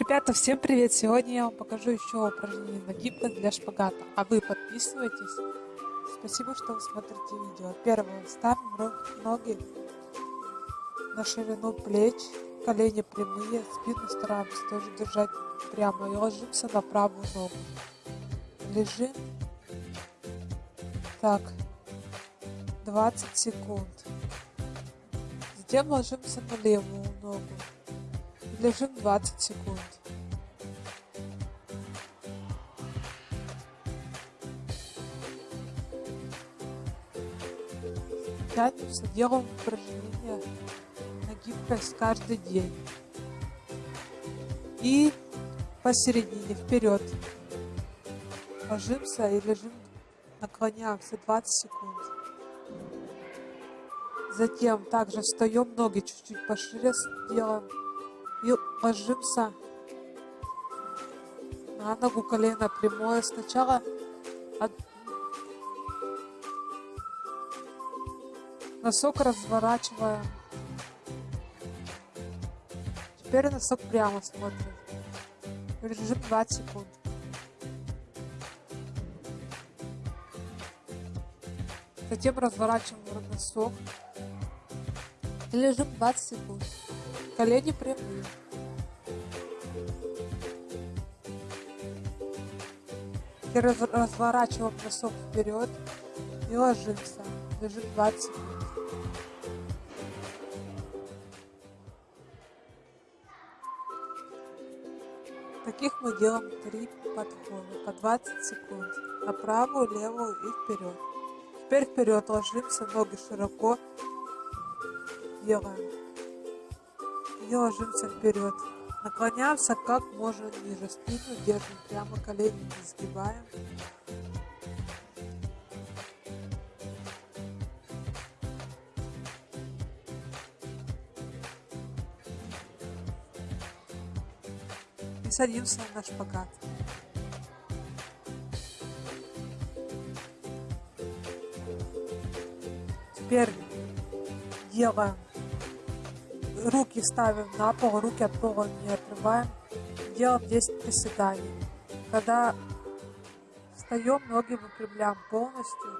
Ребята, всем привет! Сегодня я вам покажу еще упражнение на гибкость для шпагата. А вы подписывайтесь. Спасибо, что вы смотрите видео. Первое. Ставим ноги на ширину плеч, колени прямые, спину стараемся тоже держать прямо и ложимся на правую ногу. Лежим. Так. 20 секунд. Затем ложимся на левую ногу. Лежим 20 секунд. Тянемся, делаем упражнения на гибкость каждый день. И посередине, вперед. Ложимся и лежим, наклоняемся 20 секунд. Затем также встаем, ноги чуть-чуть пошире делаем и ложимся на ногу колено прямое. Сначала от... носок разворачиваем. Теперь носок прямо смотрим. Держим 20 секунд. Затем разворачиваем носок. И лежим 20 секунд. Колени прямые. И раз, разворачиваем носок вперед и ложимся. Лежим 20 секунд. Таких мы делаем три подхода по 20 секунд. На правую, левую и вперед. Теперь вперед ложимся, ноги широко делаем и ложимся вперед. Наклоняемся как можно ниже, спину держим прямо, колени не сгибаем. И садимся на шпагат. Теперь делаем руки ставим на пол, руки от пола не отрываем. Делаем 10 приседаний. Когда встаем, ноги выпрямляем полностью.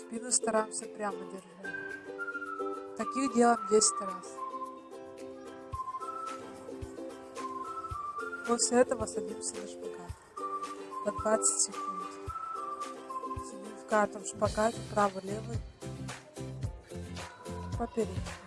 Спину стараемся прямо держать. Таких делаем 10 раз. После этого садимся на шпагат. По 20 секунд. Сидим в каждом шпагате, правый-левый поперечную.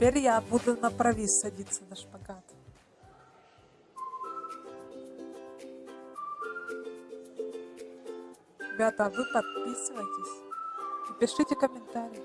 Теперь я буду на провис садиться на шпагат. Ребята, а вы подписывайтесь и пишите комментарии.